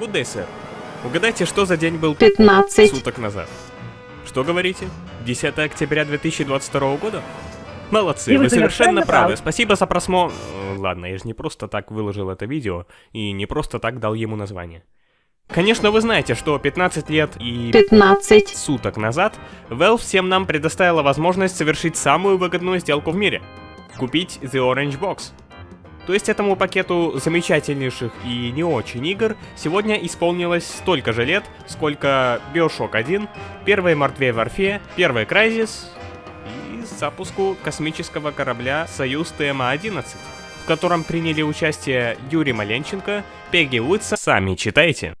Good day, сэр. Угадайте, что за день был 15. суток назад? Что говорите? 10 октября 2022 года? Молодцы, И вы совершенно правы. правы. Спасибо за просмотр. Ладно, я же не просто так выложил это видео и не просто так дал ему название. Конечно, вы знаете, что 15 лет и 15. суток назад Valve всем нам предоставила возможность совершить самую выгодную сделку в мире. Купить The Orange Box. То есть этому пакету замечательнейших и не очень игр сегодня исполнилось столько же лет, сколько Bioshock 1, первой Мертвей Варфе, первый Crysis и запуску космического корабля Союз ТМА-11, в котором приняли участие Юрий Маленченко, Пегги Уитса, сами читайте.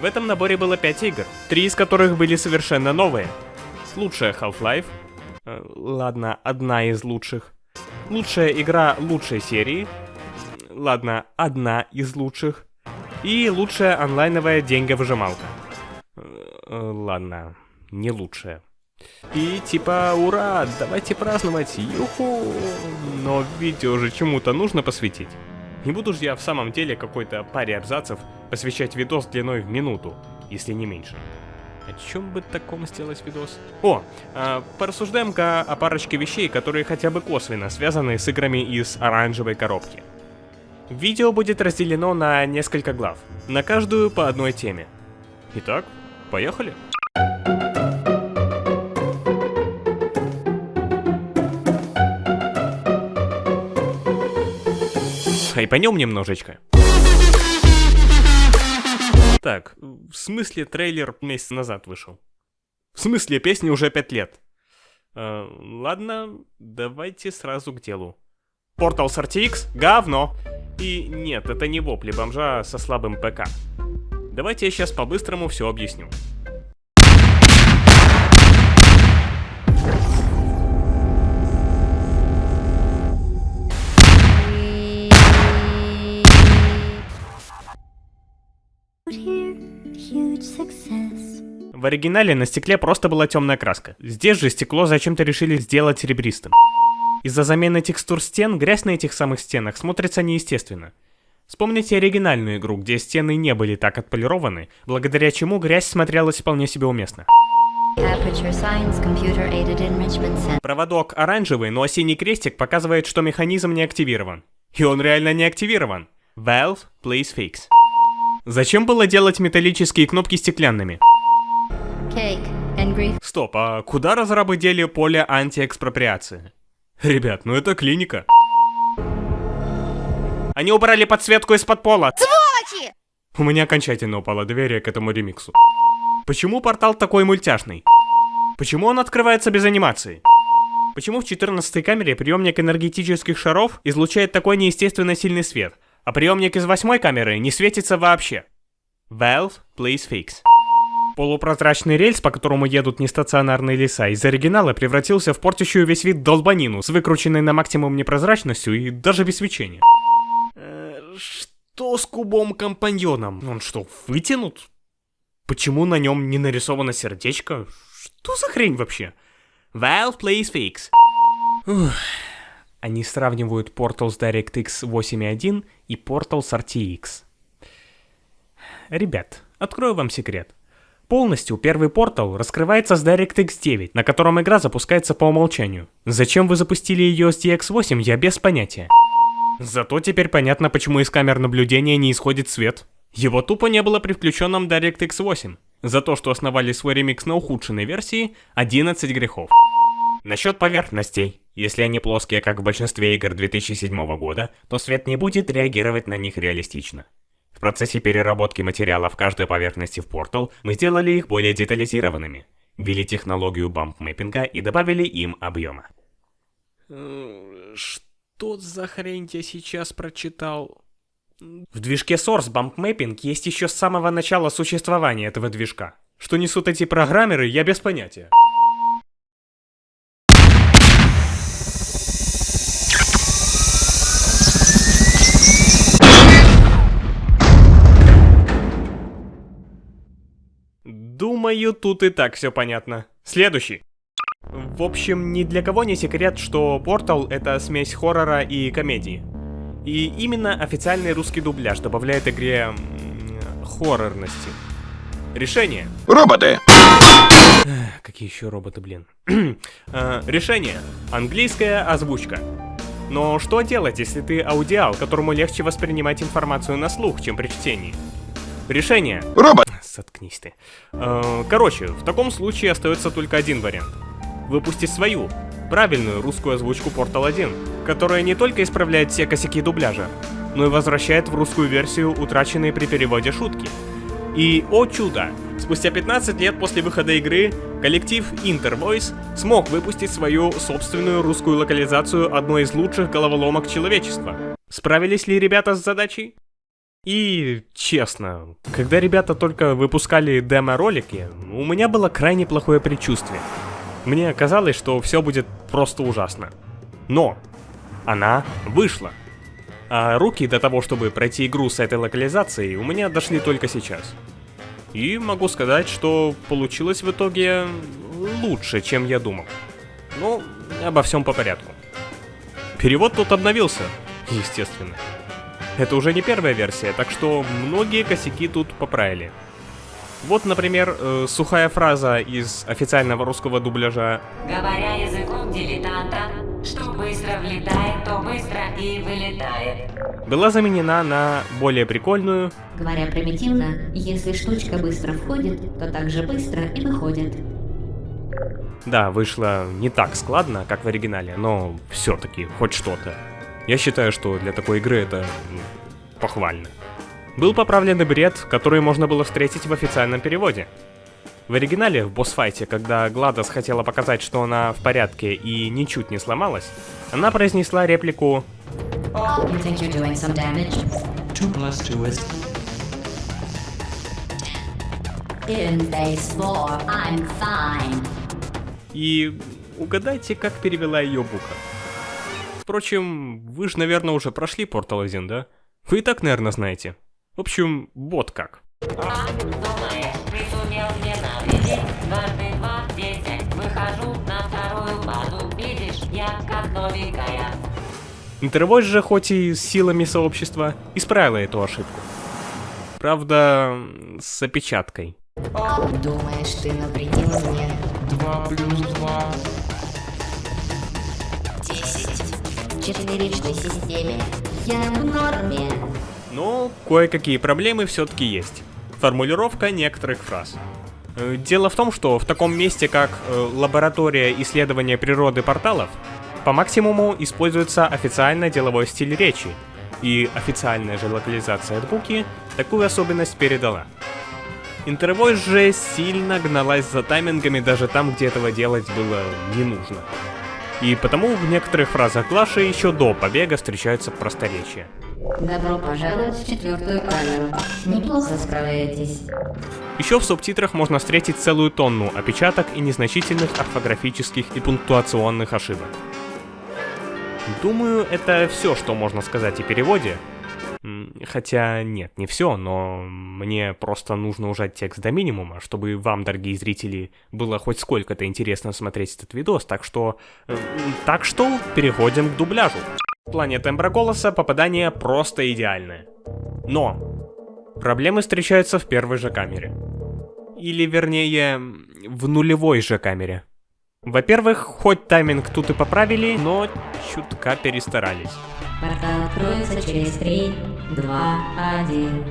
В этом наборе было 5 игр, три из которых были совершенно новые. Лучшая Half-Life, э, ладно, одна из лучших. Лучшая игра лучшей серии, ладно, одна из лучших. И лучшая онлайновая деньговыжималка. Э, Ладно, не лучшая. И типа, ура, давайте праздновать, юху! Но видео же чему-то нужно посвятить. Не буду же я в самом деле какой-то паре абзацев посвящать видос длиной в минуту, если не меньше. О чем бы таком сделать видос? О, а, порассуждаем-ка о парочке вещей, которые хотя бы косвенно связаны с играми из оранжевой коробки. Видео будет разделено на несколько глав, на каждую по одной теме. Итак, поехали. Хайпанем немножечко. Так, в смысле трейлер месяц назад вышел? В смысле песни уже пять лет? Э, ладно, давайте сразу к делу. Portals RTX — говно. И нет, это не вопли бомжа со слабым ПК. Давайте я сейчас по-быстрому все объясню. В оригинале на стекле просто была темная краска. Здесь же стекло зачем-то решили сделать серебристым. Из-за замены текстур стен грязь на этих самых стенах смотрится неестественно. Вспомните оригинальную игру, где стены не были так отполированы, благодаря чему грязь смотрелась вполне себе уместно. Проводок оранжевый, но синий крестик показывает, что механизм не активирован. И он реально не активирован. Valve, please fix. Зачем было делать металлические кнопки стеклянными? Стоп, а куда разрабы дели поле антиэкспроприации? Ребят, ну это клиника. Они убрали подсветку из-под пола. У меня окончательно упало доверие к этому ремиксу. Почему портал такой мультяшный? Почему он открывается без анимации? Почему в 14 камере приемник энергетических шаров излучает такой неестественно сильный свет, а приемник из 8 камеры не светится вообще? Valve, please fix. Полупрозрачный рельс, по которому едут нестационарные леса, из оригинала превратился в портящую весь вид долбанину с выкрученной на максимум непрозрачностью и даже без свечения. Э, Что с кубом-компаньоном? Он что, вытянут? Почему на нем не нарисовано сердечко? Что за хрень вообще? Valve, please fix. Ух. Они сравнивают Portals DirectX 8.1 и Portals RTX. Ребят, открою вам секрет. Полностью первый портал раскрывается с DirectX 9, на котором игра запускается по умолчанию. Зачем вы запустили ее с DX8, я без понятия. Зато теперь понятно, почему из камер наблюдения не исходит свет. Его тупо не было при включенном DirectX 8. За то, что основали свой ремикс на ухудшенной версии, 11 грехов. Насчет поверхностей. Если они плоские, как в большинстве игр 2007 года, то свет не будет реагировать на них реалистично. В процессе переработки материалов каждой поверхности в Portal мы сделали их более детализированными. Ввели технологию бамп-мэппинга и добавили им объема. Что за хрень я сейчас прочитал? В движке Source bump-mapping есть еще с самого начала существования этого движка. Что несут эти программеры, я без понятия. Думаю, тут и так все понятно. Следующий. В общем, ни для кого не секрет, что Portal — это смесь хоррора и комедии. И именно официальный русский дубляж добавляет игре хоррорности. Решение. Роботы! Какие еще роботы, блин. Э, решение. Английская озвучка. Но что делать, если ты аудиал, которому легче воспринимать информацию на слух, чем при чтении? Решение. Робот! Соткнись ты. Э, Короче, в таком случае остается только один вариант. Выпустить свою, правильную русскую озвучку Portal 1, которая не только исправляет все косяки дубляжа, но и возвращает в русскую версию утраченные при переводе шутки. И, о чудо, спустя 15 лет после выхода игры, коллектив Intervoice смог выпустить свою собственную русскую локализацию одной из лучших головоломок человечества. Справились ли ребята с задачей? И, честно, когда ребята только выпускали демо-ролики, у меня было крайне плохое предчувствие. Мне казалось, что все будет просто ужасно. Но она вышла. А руки до того, чтобы пройти игру с этой локализацией, у меня дошли только сейчас. И могу сказать, что получилось в итоге лучше, чем я думал. Ну, обо всем по порядку. Перевод тут обновился, естественно. Это уже не первая версия, так что многие косяки тут поправили. Вот, например, э, сухая фраза из официального русского дубляжа Говоря языком дилетанта, что быстро влетает, то быстро и вылетает. была заменена на более прикольную Говоря примитивно, если штучка быстро входит, то также быстро и выходит. Да, вышло не так складно, как в оригинале, но все-таки хоть что-то. Я считаю, что для такой игры это похвально. Был поправлен и бред, который можно было встретить в официальном переводе. В оригинале, в босс-файте, когда Гладос хотела показать, что она в порядке и ничуть не сломалась, она произнесла реплику You think you're doing some damage? Two plus two is In phase four, I'm fine. и угадайте, как перевела ее Бука. Впрочем, вы же, наверное, уже прошли Portal 1, да? Вы и так, наверное, знаете. В общем, вот как. Интервойс же, хоть и с силами сообщества, исправила эту ошибку. Правда, с опечаткой. Думаешь, ты навредил мне? 2 плюс 2. Четверичной системе. Я в норме. Но кое-какие проблемы все-таки есть. Формулировка некоторых фраз. Э, Дело в том, что в таком месте, как э, лаборатория исследования природы порталов, по максимуму используется официально деловой стиль речи, и официальная же локализация Буки такую особенность передала. Интервойс же сильно гналась за таймингами даже там, где этого делать было не нужно. И потому в некоторых фразах Глаши еще до побега встречаются просторечия. Добро пожаловать в четвертую камеру. Неплохо справляетесь. Еще в субтитрах можно встретить целую тонну опечаток и незначительных орфографических и пунктуационных ошибок. Думаю, это все, что можно сказать о переводе. Хотя нет, не все, но мне просто нужно ужать текст до минимума, чтобы вам, дорогие зрители, было хоть сколько-то интересно смотреть этот видос, так что... э, Так что переходим к дубляжу. В плане тембра голоса попадание просто идеальное. Но Проблемы встречаются в первой же камере. Или, вернее, в нулевой же камере. Во-первых, хоть тайминг тут и поправили, но чутка перестарались. Портал откроется через три, два, один.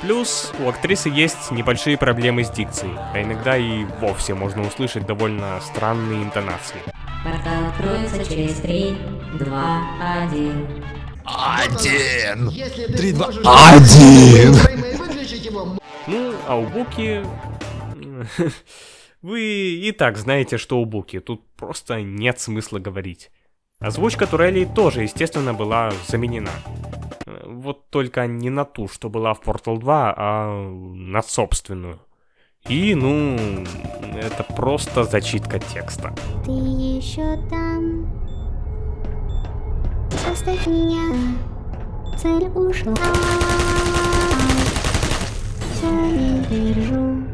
Плюс у актрисы есть небольшие проблемы с дикцией, а иногда и вовсе можно услышать довольно странные интонации. Портал откроется через три, два, один. Один! Три, два, Один! Ну, а у Буки... Вы и так знаете, что у Буки, тут просто нет смысла говорить. Озвучка Турелли тоже, естественно, была заменена. Э, Вот только не на ту, что была в Portal 2, а на собственную. И, ну, это просто зачитка текста. Ты еще там? Оставь меня. Цель ушла. Зла не держу.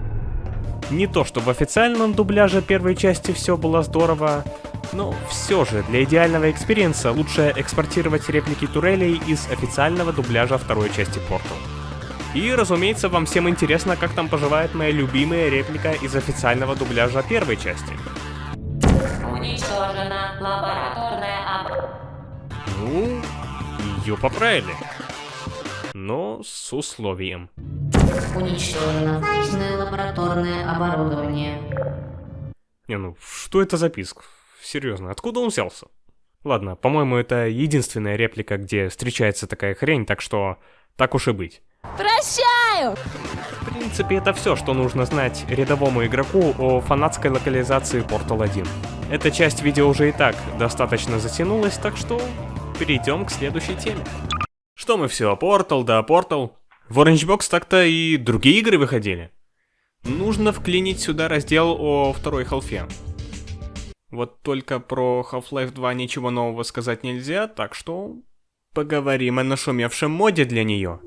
Не то, что в официальном дубляже первой части все было здорово, но все же для идеального экспириенса лучше экспортировать реплики турелей из официального дубляжа второй части Portal. И, разумеется, вам всем интересно, как там поживает моя любимая реплика из официального дубляжа первой части. Уничтожена лабораторная об... Ну, ее поправили. Но с условием. Уничтожено важное лабораторное оборудование. Не, ну, что это за писк? Серьезно, откуда он взялся? Ладно, по-моему, это единственная реплика, где встречается такая хрень, так что так уж и быть. Прощаю! В принципе, это все, что нужно знать рядовому игроку о фанатской локализации Portal 1. Эта часть видео уже и так достаточно затянулась, так что перейдем к следующей теме. Что мы все, Portal да Portal? В Orange Box так-то и другие игры выходили. Нужно вклинить сюда раздел о второй халфе. Вот только про Half-Life 2 ничего нового сказать нельзя, так что поговорим о нашумевшем моде для нее.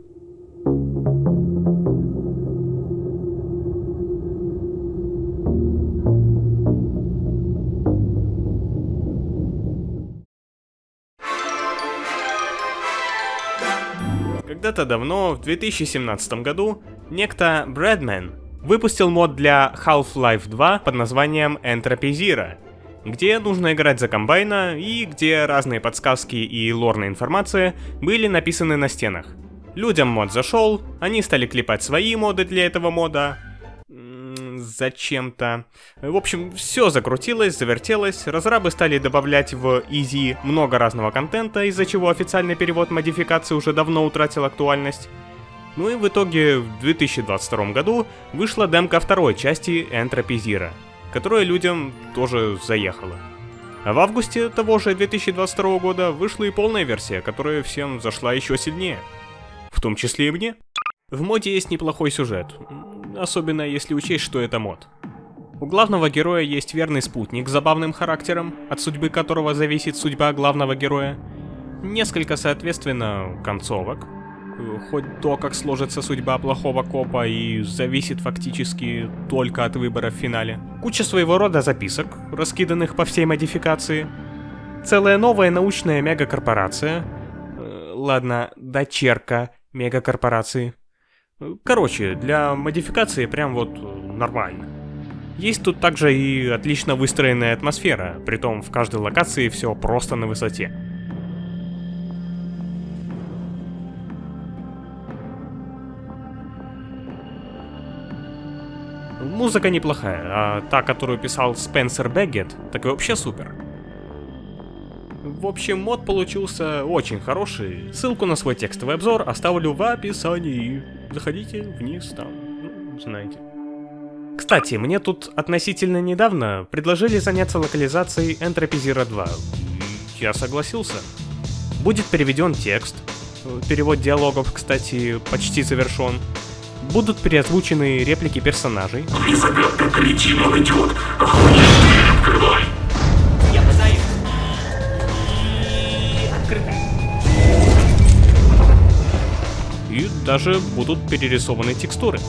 Когда-то давно, в 2017 году, некто Брэдмен выпустил мод для Half-Life 2 под названием Entropy Zero, где нужно играть за комбайна и где разные подсказки и лорная информация были написаны на стенах. Людям мод зашел, они стали клепать свои моды для этого мода, зачем-то. В общем, все закрутилось, завертелось, разрабы стали добавлять в Easy много разного контента, из-за чего официальный перевод модификации уже давно утратил актуальность. Ну и в итоге в 2022 году вышла демка второй части Entropy Zero, которая людям тоже заехала. А в августе того же 2022 года вышла и полная версия, которая всем зашла еще сильнее. В том числе и мне. В моде есть неплохой сюжет, особенно если учесть, что это мод. У главного героя есть верный спутник с забавным характером, от судьбы которого зависит судьба главного героя. Несколько, соответственно, концовок. Хоть то, как сложится судьба плохого копа, и зависит фактически только от выбора в финале. Куча своего рода записок, раскиданных по всей модификации. Целая новая научная мегакорпорация. Э, Ладно, дочерка мегакорпорации. Короче, для модификации прям вот нормально. Есть тут также и отлично выстроенная атмосфера, притом в каждой локации все просто на высоте. Музыка неплохая, а та, которую писал Спенсер Бэггет, так и вообще супер. В общем, мод получился очень хороший. Ссылку на свой текстовый обзор оставлю в описании. Заходите вниз там, ну, знаете. Кстати, мне тут относительно недавно предложили заняться локализацией Entropy Zero 2. И Я согласился. Будет переведен текст. Перевод диалогов, кстати, почти завершен. Будут переозвучены реплики персонажей. Я даже будут перерисованы текстуры.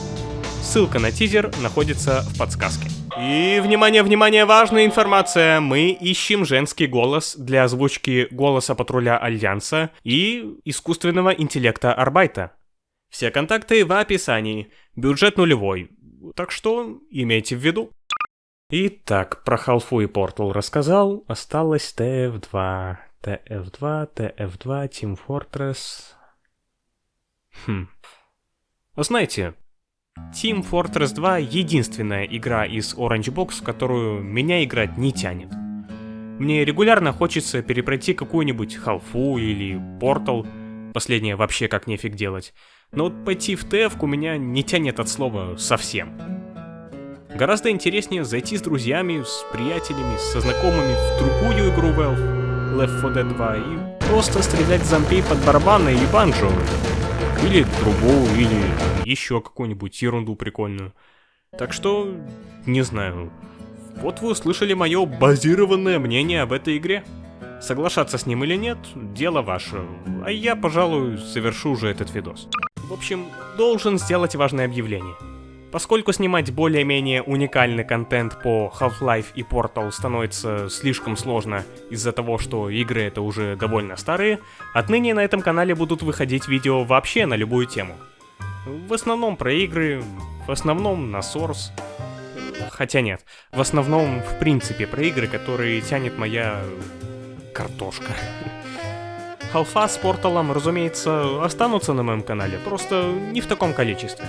Ссылка на тизер находится в подсказке. И, внимание, внимание, важная информация. Мы ищем женский голос для озвучки голоса патруля Альянса и искусственного интеллекта Арбайта. Все контакты в описании. Бюджет нулевой. Так что имейте в виду. Итак, про Халфу и Портал рассказал. Осталось TF2. TF2, TF2, Team Fortress. Хм. Вы Знаете, Team Fortress 2 единственная игра из Orange Box, в которую меня играть не тянет. Мне регулярно хочется перепройти какую-нибудь халфу или портал, последнее вообще как нефиг делать. Но вот пойти в TF меня не тянет от слова совсем. Гораздо интереснее зайти с друзьями, с приятелями, со знакомыми в другую игру Valve, Left 4 Dead 2, и просто стрелять зомби под барабаны и банджо. Или трубу, или еще какую-нибудь ерунду прикольную. Так что, не знаю. Вот вы услышали мое базированное мнение об этой игре. Соглашаться с ним или нет, дело ваше. А я, пожалуй, совершу уже этот видос. В общем, должен сделать важное объявление. Поскольку снимать более-менее уникальный контент по Half-Life и Portal становится слишком сложно из-за того, что игры это уже довольно старые, отныне на этом канале будут выходить видео вообще на любую тему. В основном про игры, в основном на Source. Хотя нет, в основном, в принципе, про игры, которые тянет моя картошка. Халфа с порталом, разумеется, останутся на моем канале, просто не в таком количестве.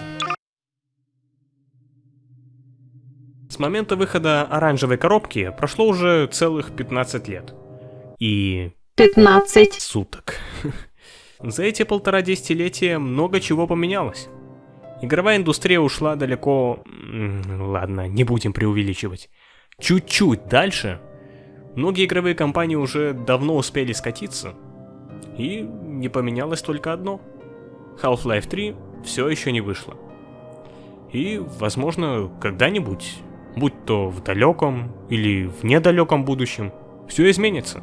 С момента выхода оранжевой коробки прошло уже целых 15 лет. И 15. суток. За эти полтора десятилетия много чего поменялось. Игровая индустрия ушла далеко... Ладно, не будем преувеличивать. Чуть-чуть дальше. Многие игровые компании уже давно успели скатиться. И не поменялось только одно. Half-Life 3 все еще не вышло. И, возможно, когда-нибудь, будь то в далеком или в недалеком будущем, все изменится.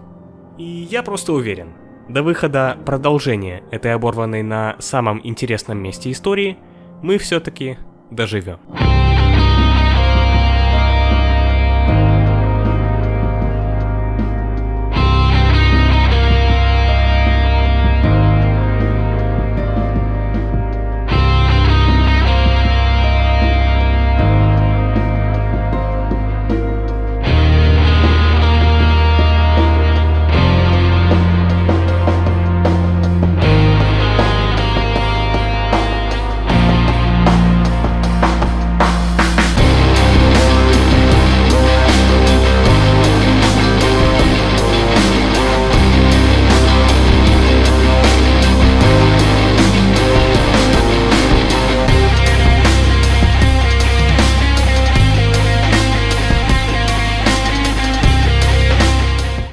И я просто уверен, до выхода продолжения этой оборванной на самом интересном месте истории мы все-таки доживем.